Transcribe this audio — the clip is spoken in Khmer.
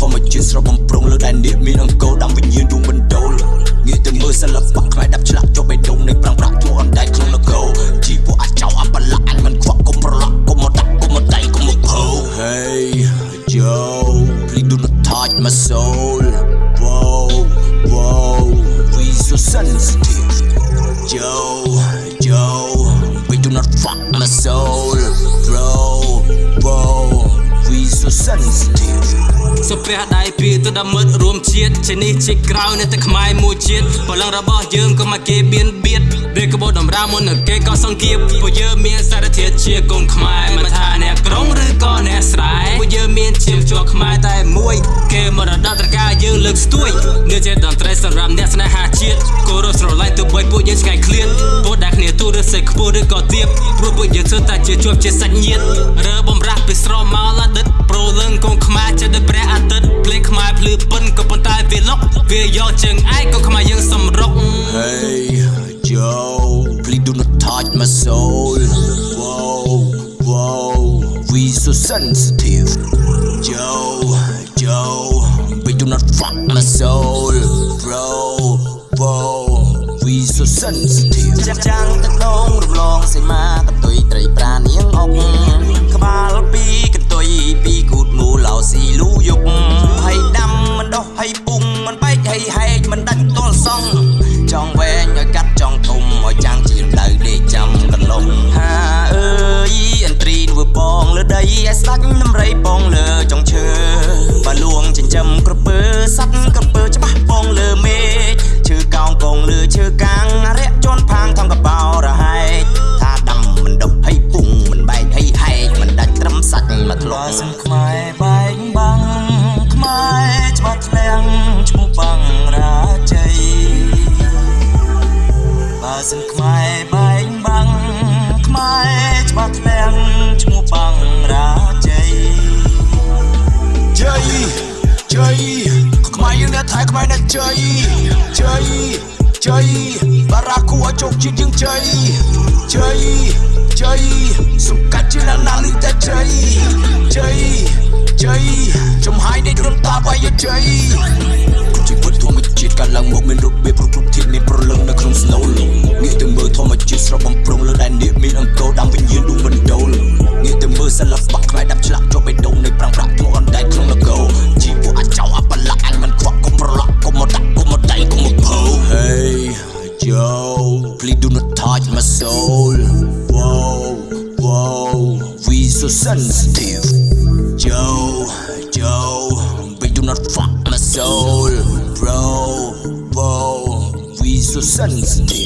ធម្មជាតិស្រស់បំប្រងលើដែននេះមានអង្គរដាំវិញ្ញាណរួមបណ្ដូលងាយទៅមើលសិល្បៈខ្លាយដាប់ឆ្លាក់ចុះបេះដូងនៃប្រាំងប្រាក់ជួអណ្ដែតក្នុងនគរជីវៈអាចចៅអបលាក់អញមិនខ្វក់កុំប្រឡាក់កុំមកដាក់កុំមកតែងកុំមកហៅ Hey yo please do not touch my soul Wow wow we so sensitive Yo yo we do not fuck my soul bro wow we so sensitive សុព្រះដៃពីទៅដល់មិត្តរួមជាតិជានេះជាក្រៅនៅតែខ្មែរមួយជាតិបលឹងរបស់យើងក៏មកគេបៀនបៀតដេកបោតម្រាមុននឹងគេក៏សង្កៀបពួកយើងមានសារធាតុជាកូនខ្មែរមិនថាអ្នកក្រុងឬក៏អ្នកស្រែពួកយើងមានជាមជាប់ខ្មែរតែមួយ គេមរតត្រការយើងលើកស្ទួយនេះជាតន្ត្រីសម្រាប់អ្នកស្នេហាជាតិគោរពស្រឡាញ់ទៅបីពួកយើងឆ្ងាយឃ្លាតពួកដែលគ្នាទូរសេចខ្ពស់ឬក៏ទៀបព្រោះពួកយើងធ្វើតែជាជាប់ជាសាច់ញាតិរើ លេងខ្មែរភ្លឺពិនក៏ប៉ុន្តែវាលុកវាយកជើងឯងក៏ខ្មែរយើងសម្រុក Hey Joe please do not touch my soul Whoa whoa we so sensitive Joe Joe we do not fuck my soul ដាច់ទល់សងចង់វែងឲ្យកាត់ចង់ធំឲ្យចាំងជាដៅដេកចាំកន្លងហាអើយអន្ត្រីធ្វើបងលើដីឲ្យស្ដាច់ដំរីបងលើចុងឈើបើលួងចិញ្ចឹមក្រពើសัตว์ក្រពើច្បាស់បងលើមេឃឈើកោងកងលើឈើកាំងរយៈជន់ផាងថងកបោរហែកថាដាំមិនដុះហើយពុងមិនបែកហើយហែកមិនដាច់ត្រឹមសាច់មកធ្លុកសិនខ្មែរ ជ័យខ្មែរយើងអ្នកថៃខ្មែរអ្នកជ័យជ័យជ័យបារាគូឲ្យជោគជាតិយើងជ័យជ័យជ័យសង្កាត់ជាណាស់ណាស់លឺតែជ័យជ័យជ័យចំហាយនៃរំតាបាយជ័យ so sensitive. Joe Joe we do not fuck my soul. Bro whoa we so sensitive